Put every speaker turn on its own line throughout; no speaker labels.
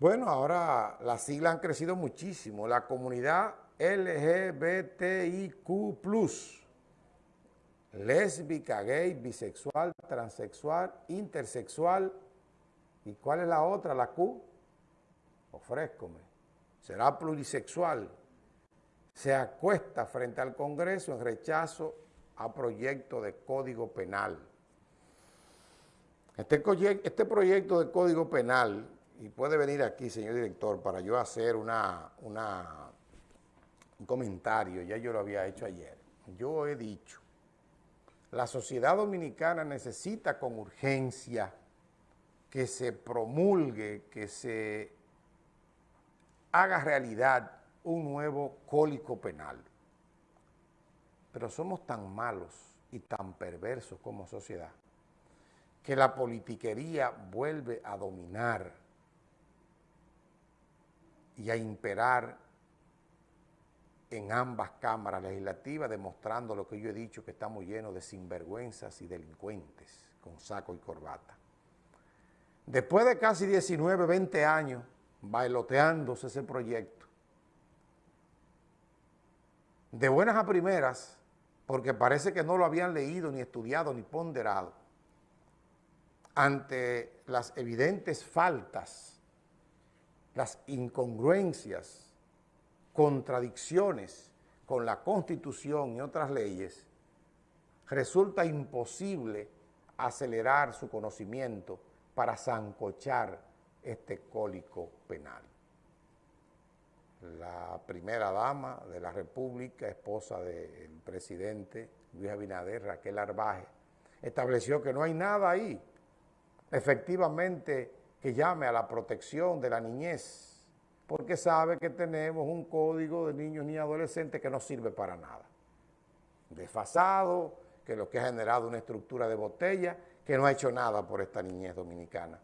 Bueno, ahora las siglas han crecido muchísimo. La comunidad LGBTIQ+, lésbica, gay, bisexual, transexual, intersexual. ¿Y cuál es la otra? La Q. Ofrézcome. Será plurisexual. Se acuesta frente al Congreso en rechazo a proyecto de Código Penal. Este, este proyecto de Código Penal y puede venir aquí, señor director, para yo hacer una, un comentario, ya yo lo había hecho ayer. Yo he dicho, la sociedad dominicana necesita con urgencia que se promulgue, que se haga realidad un nuevo cólico penal. Pero somos tan malos y tan perversos como sociedad que la politiquería vuelve a dominar y a imperar en ambas cámaras legislativas, demostrando lo que yo he dicho, que estamos llenos de sinvergüenzas y delincuentes con saco y corbata. Después de casi 19, 20 años bailoteándose ese proyecto, de buenas a primeras, porque parece que no lo habían leído, ni estudiado, ni ponderado, ante las evidentes faltas las incongruencias, contradicciones con la Constitución y otras leyes, resulta imposible acelerar su conocimiento para zancochar este cólico penal. La primera dama de la República, esposa del presidente Luis Abinader, Raquel Arbaje, estableció que no hay nada ahí. Efectivamente, que llame a la protección de la niñez, porque sabe que tenemos un código de niños ni adolescentes que no sirve para nada. Desfasado, que lo que ha generado una estructura de botella, que no ha hecho nada por esta niñez dominicana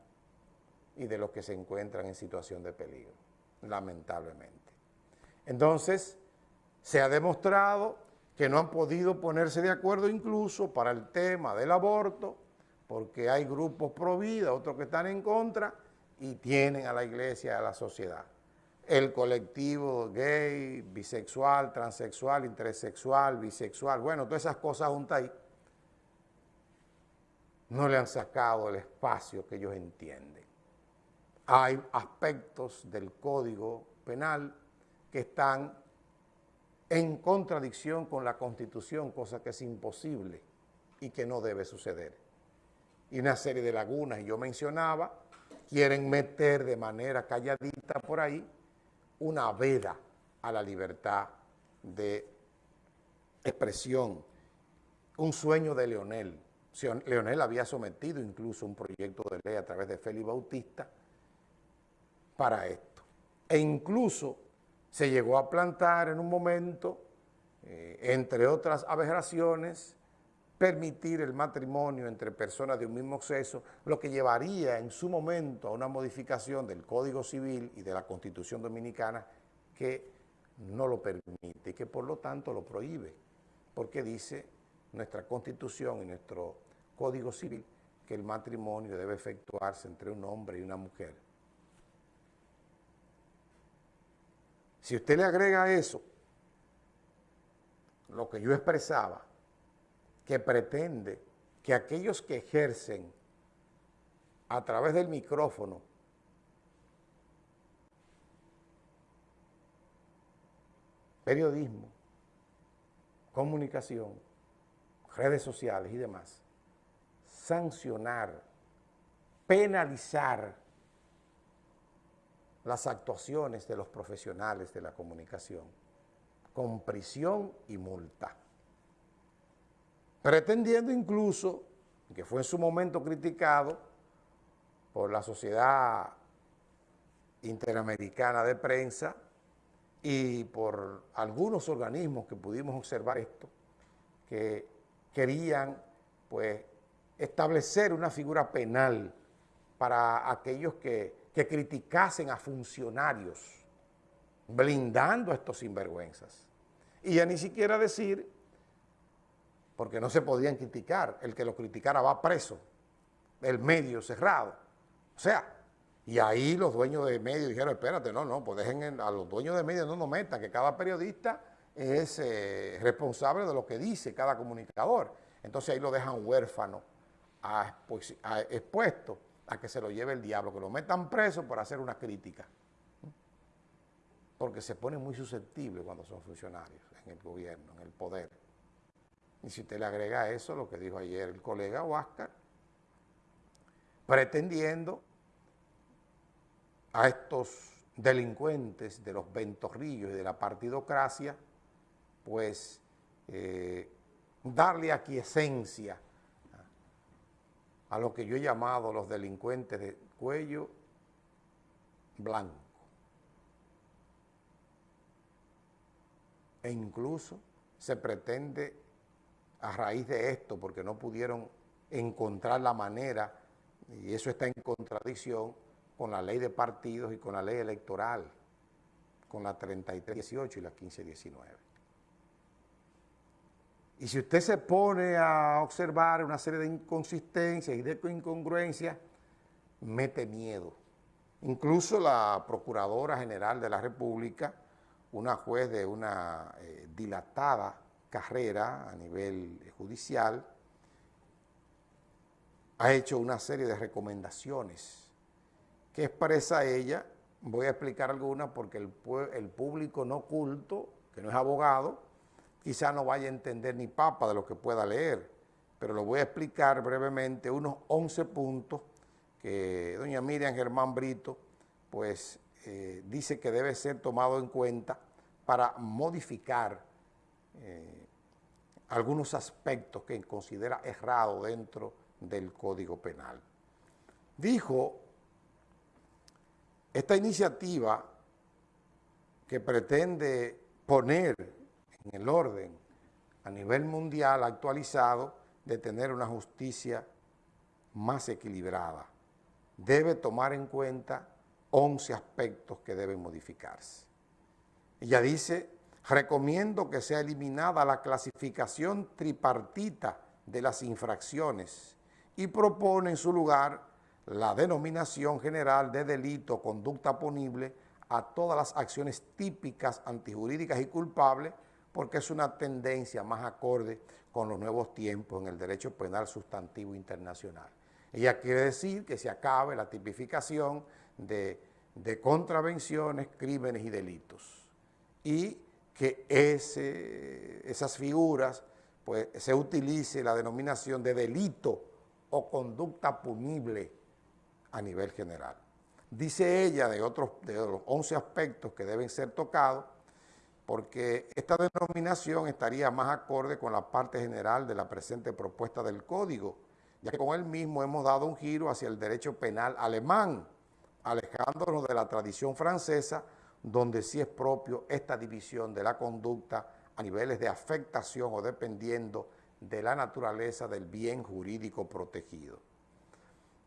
y de los que se encuentran en situación de peligro, lamentablemente. Entonces, se ha demostrado que no han podido ponerse de acuerdo incluso para el tema del aborto, porque hay grupos pro vida, otros que están en contra y tienen a la iglesia a la sociedad. El colectivo gay, bisexual, transexual, intersexual, bisexual, bueno, todas esas cosas juntas ahí, no le han sacado el espacio que ellos entienden. Hay aspectos del Código Penal que están en contradicción con la Constitución, cosa que es imposible y que no debe suceder y una serie de lagunas, y yo mencionaba, quieren meter de manera calladita por ahí una veda a la libertad de expresión, un sueño de Leonel. Leonel había sometido incluso un proyecto de ley a través de Félix Bautista para esto. E incluso se llegó a plantar en un momento, eh, entre otras aberraciones, permitir el matrimonio entre personas de un mismo sexo, lo que llevaría en su momento a una modificación del Código Civil y de la Constitución Dominicana que no lo permite y que por lo tanto lo prohíbe, porque dice nuestra Constitución y nuestro Código Civil que el matrimonio debe efectuarse entre un hombre y una mujer. Si usted le agrega eso lo que yo expresaba, que pretende que aquellos que ejercen a través del micrófono periodismo, comunicación, redes sociales y demás, sancionar, penalizar las actuaciones de los profesionales de la comunicación con prisión y multa pretendiendo incluso, que fue en su momento criticado por la Sociedad Interamericana de Prensa y por algunos organismos que pudimos observar esto, que querían pues establecer una figura penal para aquellos que, que criticasen a funcionarios, blindando a estos sinvergüenzas. Y ya ni siquiera decir porque no se podían criticar. El que lo criticara va preso, el medio cerrado. O sea, Y ahí los dueños de medios dijeron, espérate, no, no, pues dejen a los dueños de medios no nos metan, que cada periodista es eh, responsable de lo que dice cada comunicador. Entonces ahí lo dejan huérfano, expuesto a que se lo lleve el diablo, que lo metan preso por hacer una crítica. Porque se pone muy susceptible cuando son funcionarios en el gobierno, en el poder. Y si usted le agrega eso, lo que dijo ayer el colega Huáscar, pretendiendo a estos delincuentes de los ventorrillos y de la partidocracia, pues eh, darle aquiescencia a lo que yo he llamado los delincuentes de cuello blanco. E incluso se pretende, a raíz de esto, porque no pudieron encontrar la manera, y eso está en contradicción, con la ley de partidos y con la ley electoral, con la 3318 y la 1519. Y si usted se pone a observar una serie de inconsistencias y de incongruencias, mete miedo. Incluso la Procuradora General de la República, una juez de una eh, dilatada carrera a nivel judicial, ha hecho una serie de recomendaciones. Que expresa ella, voy a explicar algunas porque el, público no culto, que no es abogado, quizá no vaya a entender ni papa de lo que pueda leer, pero lo voy a explicar brevemente, unos 11 puntos que doña Miriam Germán Brito pues eh, dice que debe ser tomado en cuenta para modificar eh, algunos aspectos que considera errado dentro del Código Penal. Dijo esta iniciativa que pretende poner en el orden a nivel mundial actualizado de tener una justicia más equilibrada, debe tomar en cuenta 11 aspectos que deben modificarse. Ella dice, recomiendo que sea eliminada la clasificación tripartita de las infracciones y propone en su lugar la denominación general de delito conducta punible a todas las acciones típicas, antijurídicas y culpables, porque es una tendencia más acorde con los nuevos tiempos en el derecho penal sustantivo internacional. Ella quiere decir que se acabe la tipificación de, contravenciones, crímenes y delitos, y que esas figuras pues, se utilice la denominación de delito o conducta punible a nivel general. Dice ella de otros de los 11 aspectos que deben ser tocados, porque esta denominación estaría más acorde con la parte general de la presente propuesta del Código, ya que con él mismo hemos dado un giro hacia el derecho penal alemán, alejándonos de la tradición francesa, donde sí es propio esta división de la conducta a niveles de afectación o dependiendo de la naturaleza del bien jurídico protegido.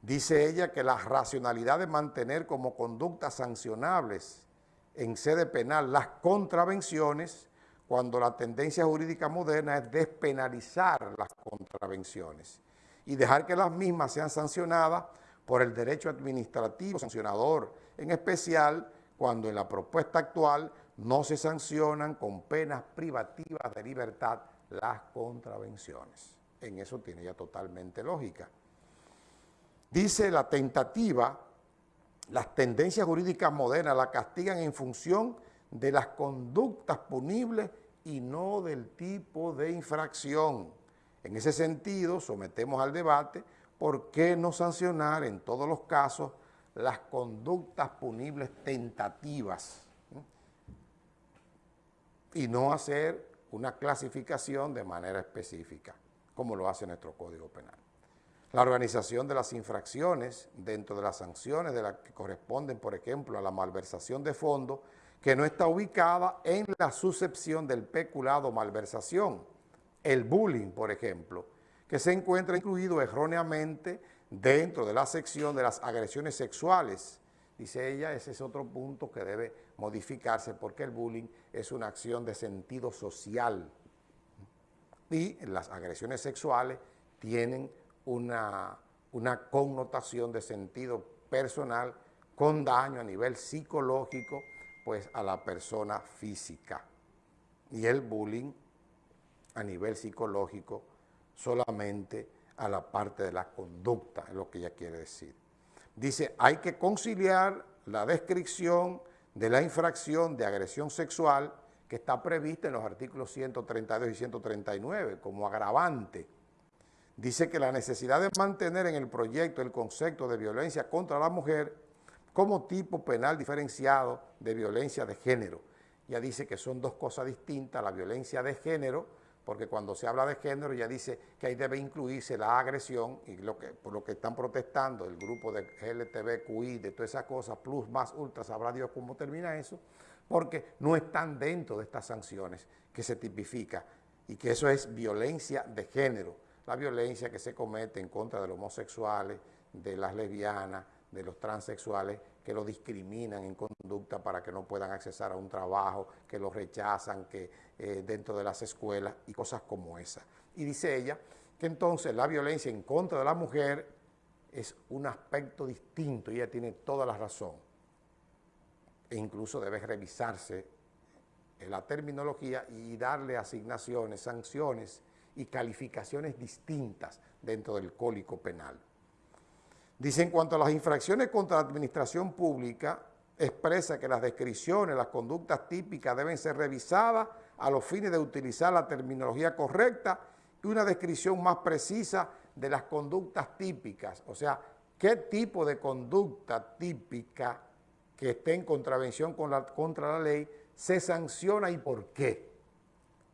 Dice ella que la racionalidad de mantener como conductas sancionables en sede penal las contravenciones, cuando la tendencia jurídica moderna es despenalizar las contravenciones y dejar que las mismas sean sancionadas por el derecho administrativo sancionador, en especial cuando en la propuesta actual no se sancionan con penas privativas de libertad las contravenciones. En eso tiene ya totalmente lógica. Dice la tentativa, las tendencias jurídicas modernas la castigan en función de las conductas punibles y no del tipo de infracción. En ese sentido, sometemos al debate por qué no sancionar en todos los casos las conductas punibles tentativas y no hacer una clasificación de manera específica, como lo hace nuestro Código Penal. La organización de las infracciones dentro de las sanciones de las que corresponden, por ejemplo, a la malversación de fondos, que no está ubicada en la suscepción del peculado malversación, el bullying, por ejemplo, que se encuentra incluido erróneamente dentro de la sección de las agresiones sexuales. Dice ella, ese es otro punto que debe modificarse porque el bullying es una acción de sentido social y las agresiones sexuales tienen una, connotación de sentido personal con daño a nivel psicológico, pues a la persona física. Y el bullying a nivel psicológico solamente a la parte de la conducta, es lo que ella quiere decir. Dice, hay que conciliar la descripción de la infracción de agresión sexual que está prevista en los artículos 132 y 139 como agravante. Dice que la necesidad de mantener en el proyecto el concepto de violencia contra la mujer como tipo penal diferenciado de violencia de género. Ya dice que son dos cosas distintas, la violencia de género, porque cuando se habla de género ya dice que ahí debe incluirse la agresión y lo que, por lo que están protestando el grupo de LTBQI, de todas esas cosas, plus, más, ultra, sabrá Dios cómo termina eso, porque no están dentro de estas sanciones que se tipifica y que eso es violencia de género, la violencia que se comete en contra de los homosexuales, de las lesbianas, de los transexuales que lo discriminan en conducta para que no puedan accesar a un trabajo, que lo rechazan que eh, dentro de las escuelas y cosas como esa. Y dice ella que entonces la violencia en contra de la mujer es un aspecto distinto y ella tiene toda la razón. E incluso debe revisarse la terminología y darle asignaciones, sanciones y calificaciones distintas dentro del cólico penal. Dice, en cuanto a las infracciones contra la administración pública, expresa que las descripciones, las conductas típicas deben ser revisadas a los fines de utilizar la terminología correcta y una descripción más precisa de las conductas típicas. O sea, qué tipo de conducta típica que esté en contravención contra la ley se sanciona y por qué.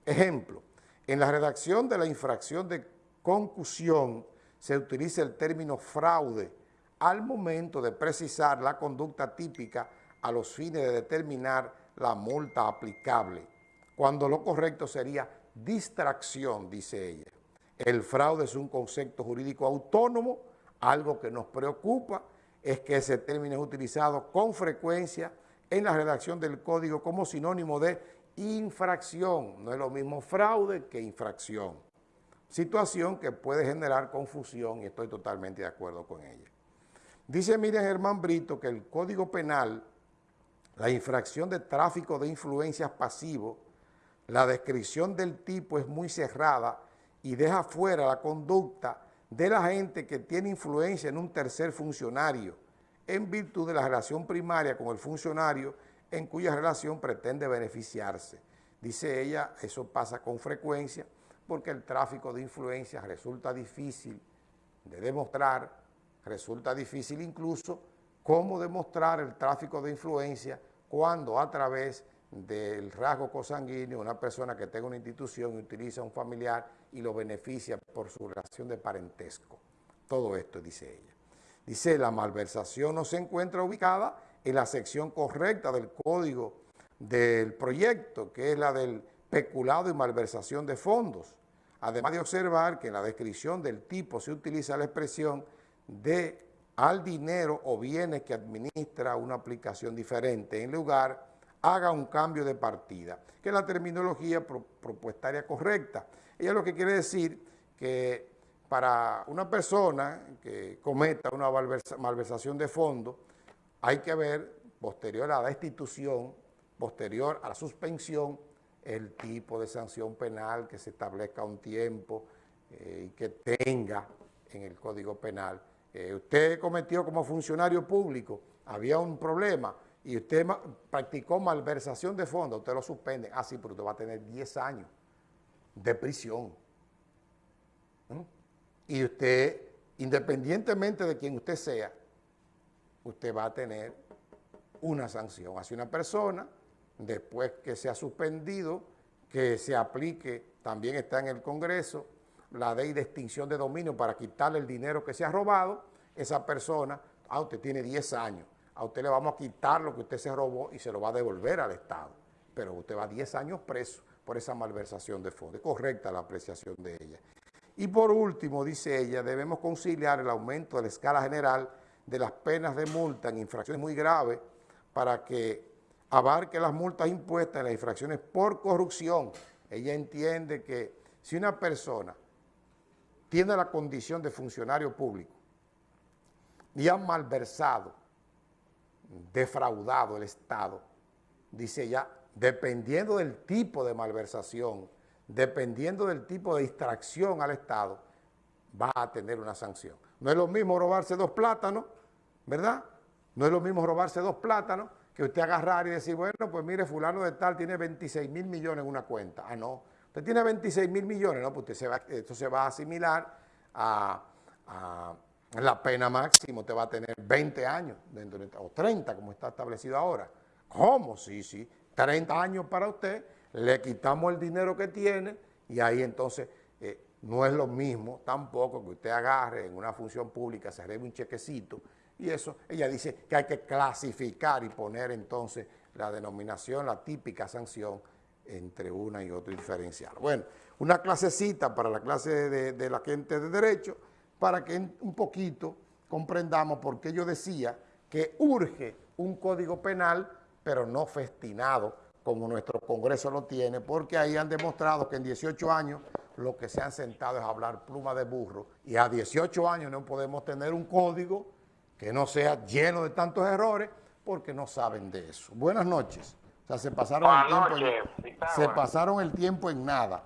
Ejemplo, en la redacción de la infracción de concusión se utiliza el término fraude al momento de precisar la conducta típica a los fines de determinar la multa aplicable, cuando lo correcto sería distracción, dice ella. El fraude es un concepto jurídico autónomo, algo que nos preocupa es que ese término es utilizado con frecuencia en la redacción del código como sinónimo de infracción. No es lo mismo fraude que infracción situación que puede generar confusión y estoy totalmente de acuerdo con ella. Dice Miriam Germán Brito que el Código Penal, la infracción de tráfico de influencias pasivo, la descripción del tipo es muy cerrada y deja fuera la conducta de la gente que tiene influencia en un tercer funcionario, en virtud de la relación primaria con el funcionario en cuya relación pretende beneficiarse. Dice ella, eso pasa con frecuencia, porque el tráfico de influencias resulta difícil de demostrar, resulta difícil incluso cómo demostrar el tráfico de influencia cuando a través del rasgo cosanguíneo una persona que tenga una institución y utiliza a un familiar y lo beneficia por su relación de parentesco. Todo esto dice ella. Dice, la malversación no se encuentra ubicada en la sección correcta del código del proyecto, que es la del peculado y malversación de fondos. Además de observar que en la descripción del tipo se utiliza la expresión de al dinero o bienes que administra una aplicación diferente, en lugar haga un cambio de partida, que es la terminología propuestaria correcta. Ella lo que quiere decir que para una persona que cometa una malversación de fondos, hay que ver, posterior a la destitución, posterior a la suspensión, el tipo de sanción penal que se establezca un tiempo eh, y que tenga en el Código Penal. Eh, usted cometió como funcionario público, había un problema y usted practicó malversación de fondos, usted lo suspende. Ah, sí, pero usted va a tener 10 años de prisión. ¿Mm? Y usted, independientemente de quien usted sea, usted va a tener una sanción hacia una persona después que se ha suspendido, que se aplique, también está en el Congreso, la ley de extinción de dominio para quitarle el dinero que se ha robado, esa persona, ah, usted tiene 10 años, a usted le vamos a quitar lo que usted se robó y se lo va a devolver al Estado, pero usted va 10 años preso por esa malversación de fondos. Correcta la apreciación de ella. Y por último, dice ella, debemos conciliar el aumento de la escala general de las penas de multa en infracciones muy graves para que abarque las multas impuestas en las infracciones por corrupción. Ella entiende que si una persona tiene la condición de funcionario público y ha malversado defraudado el Estado, dice ya, dependiendo del tipo de malversación, dependiendo del tipo de distracción al Estado, va a tener una sanción. No es lo mismo robarse dos plátanos, ¿verdad? No es lo mismo robarse dos plátanos que usted agarrar y decir, bueno, pues mire, fulano de tal tiene 26 mil millones en una cuenta. Ah, no, usted tiene 26 mil millones, no, pues usted se va, esto se va a asimilar a, la pena máxima, usted va a tener 20 años dentro de, o 30 como está establecido ahora. ¿Cómo? Sí, sí, 30 años para usted, le quitamos el dinero que tiene y ahí entonces eh, no es lo mismo tampoco que usted agarre en una función pública, se arregle un chequecito y eso, ella dice que hay que clasificar y poner entonces la denominación, la típica sanción entre una y otra diferencial. Bueno, una clasecita para la clase de, la gente de Derecho para que un poquito comprendamos por qué yo decía que urge un código penal, pero no festinado como nuestro Congreso lo tiene, porque ahí han demostrado que en 18 años lo que se han sentado es hablar pluma de burro, y a 18 años no podemos tener un código que no sea lleno de tantos errores, porque no saben de eso. Buenas noches. O sea, se pasaron, el tiempo, se pasaron el tiempo en nada.